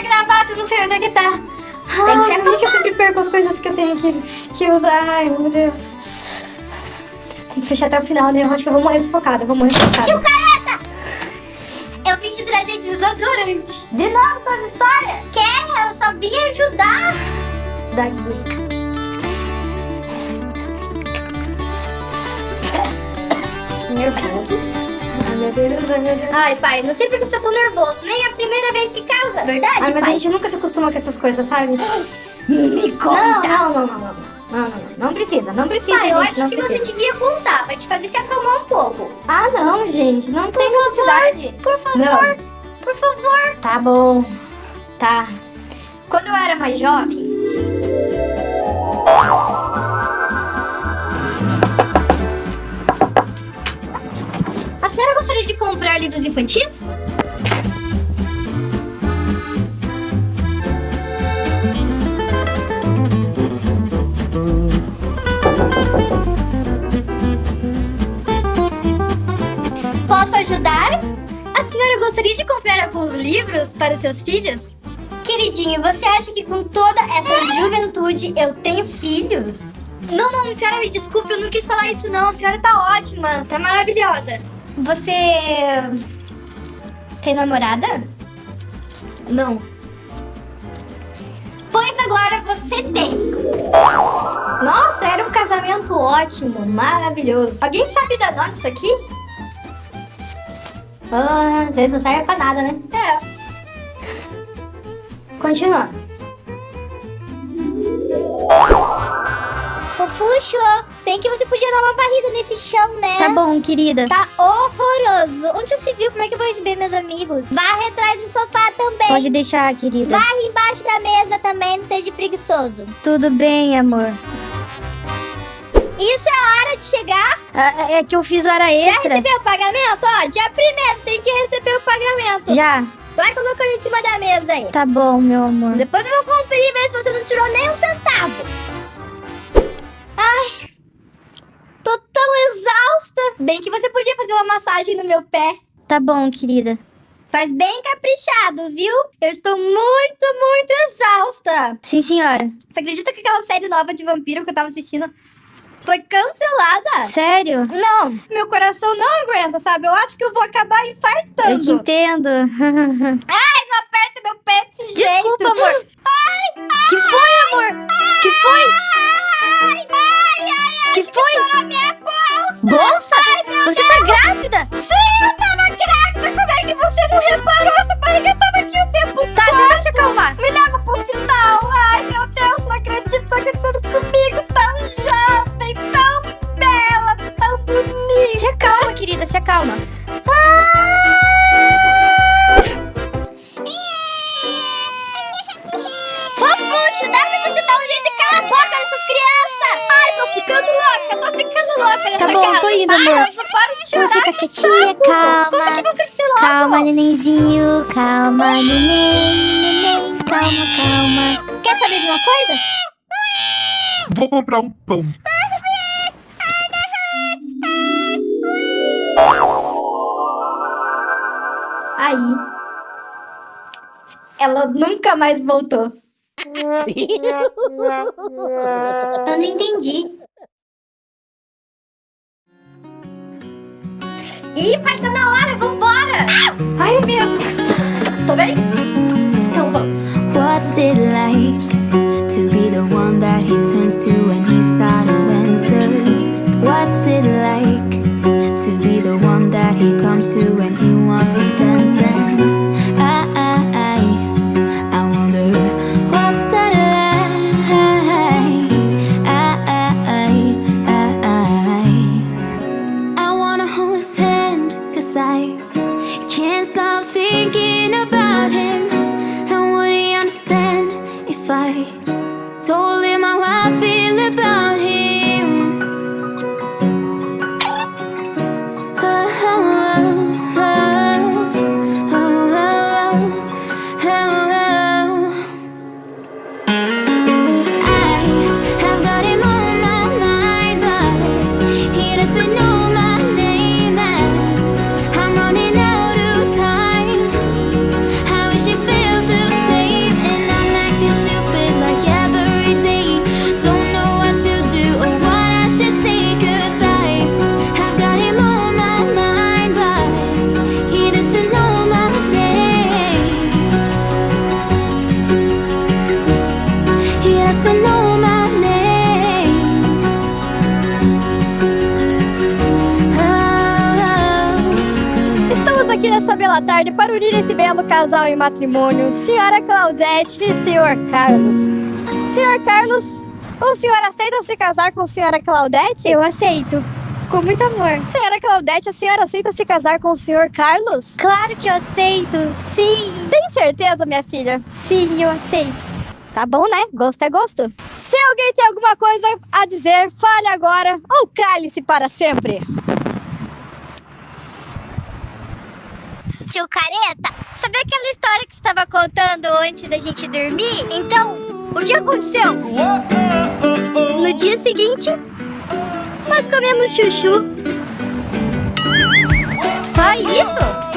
a gravata? Não sei onde é que tá. Tem que ser por que eu sempre perco as coisas que eu tenho que, que usar? Ai, meu Deus. Tem que fechar até o final, né? Eu acho que eu vou morrer sufocada, eu vou morrer sufocada. Tio Careta! Eu vim te trazer desodorante. De novo com as histórias? Quer? Eu só vim ajudar. Daqui. Meu Deus, ai, pai, não sei por que você tá tão nervoso. Nem é a primeira vez que casa, verdade, Ai, mas a pai? gente nunca se acostuma com essas coisas, sabe? Me Não, não, não, não, não. Não, não, não. Não precisa, não precisa, eu gente, acho não que precisa. você devia contar pra te fazer se acalmar um pouco. Ah, não, gente, não tem necessidade. Por favor, Não. por favor. Tá bom. Tá. Quando eu era mais jovem. Livros infantis? Posso ajudar? A senhora gostaria de comprar alguns livros para os seus filhos? Queridinho, você acha que com toda essa juventude eu tenho filhos? Não, não, senhora, me desculpe, eu não quis falar isso não. A senhora tá ótima, tá maravilhosa. Você. tem namorada? Não. Pois agora você tem. Nossa, era um casamento ótimo, maravilhoso. Alguém sabe dar nome disso aqui? Ah, às vezes não serve pra nada, né? É. Continuando. Fofuxo, bem que você podia dar uma varrida nesse chão, né? Tá bom, querida. Tá horroroso. Onde você viu como é que eu vou receber meus amigos? Varre atrás do sofá também. Pode deixar, querida. Varre embaixo da mesa também, não seja preguiçoso. Tudo bem, amor. Isso é a hora de chegar. Ah, é que eu fiz hora Já extra. recebeu o pagamento? Ó, dia primeiro tem que receber o pagamento. Já. Vai colocando em cima da mesa aí. Tá bom, meu amor. Depois eu vou conferir e ver se você não tirou nem um centavo. Ai, tô tão exausta. Bem que você podia fazer uma massagem no meu pé. Tá bom, querida. Faz bem caprichado, viu? Eu estou muito, muito exausta. Sim, senhora. Você acredita que aquela série nova de vampiro que eu tava assistindo foi cancelada? Sério? Não, meu coração não aguenta, sabe? Eu acho que eu vou acabar infartando. Eu te entendo. Ai, não aperta meu pé desse jeito. Desculpa, amor. Que foi, amor? Que foi? Ai, ai, ai, Que foi? minha bolsa. Bolsa? Ai, meu Você Deus. tá grávida? Sim, eu tava grávida. Como é que você não reparou? Essa barriga tava aqui o tempo Tá, todo. deixa se acalmar. Me leva pro hospital. Ai, meu Deus, não acredito que tá acontecendo comigo. Tão jovem, tão bela, tão bonita. Se acalma, querida, se acalma. Fofuxo, dá pra você dar um jeito e calar a boca dessas crianças? Ai, tô ficando louca, Tá bom, casa. tô indo, Para, amor. Não param de chorar. Você tá quietinha, saco. calma. Quando que vão crescer logo? Calma, nenenzinho. Calma, neném, neném. Calma, calma. Quer saber de uma coisa? Vou comprar um pão. Aí. Ela nunca mais voltou. Eu não entendi. Ih, pai, tá na hora, vambora! Mesmo. Tô bem? Então vamos. What's it like to be the one that he turns to when he's out of answers? What's it like to be the one that he comes to when he wants to dance? Told him how I feel about boa tarde para unir esse belo casal em matrimônio, senhora Claudete e senhor Carlos. Senhor Carlos, o senhor aceita se casar com a senhora Claudete? Eu aceito. Com muito amor. Senhora Claudete, a senhora aceita se casar com o senhor Carlos? Claro que eu aceito. Sim. Tem certeza, minha filha? Sim, eu aceito. Tá bom, né? Gosto é gosto. Se alguém tem alguma coisa a dizer, fale agora ou cale-se para sempre. Tio Careta, sabe aquela história que estava contando antes da gente dormir? Então, o que aconteceu? No dia seguinte, nós comemos chuchu. Só isso?